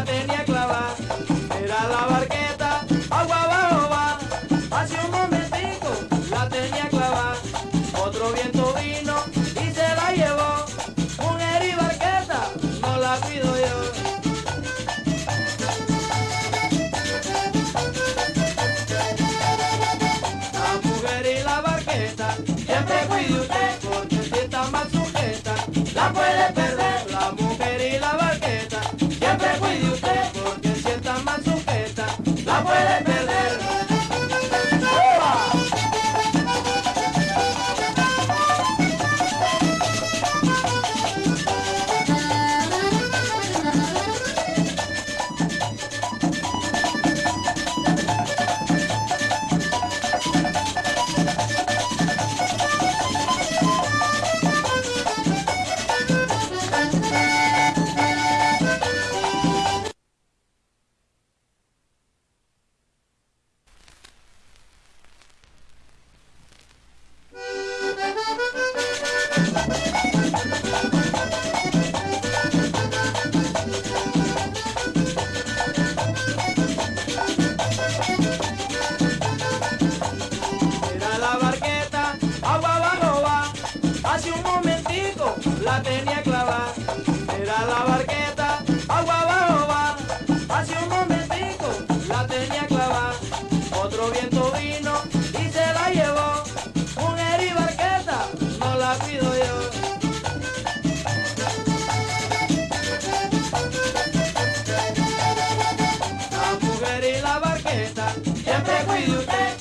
la tenía clavada, era la barqueta, agua abajo va, hace un momentico la tenía clavada, otro viento vino y se la llevó, mujer y barqueta, no la pido yo. La mujer y la barqueta, siempre cuide usted. Siempre cuide usted.